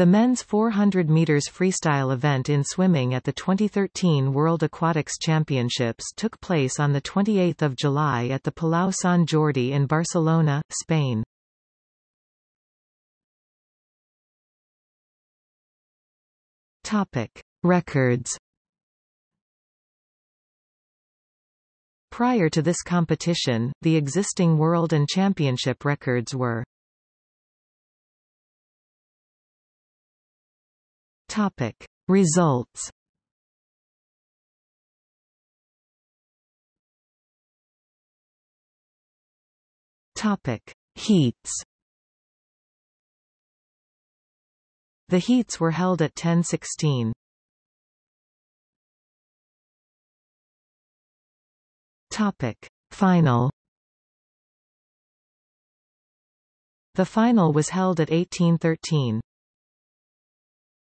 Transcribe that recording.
The men's 400 meters freestyle event in swimming at the 2013 World Aquatics Championships took place on the 28th of July at the Palau Sant Jordi in Barcelona, Spain. Topic: Records. Prior to this competition, the existing world and championship records were Topic. Results. Topic. Heats. The heats were held at 10:16. Topic. Final. The final was held at 1813.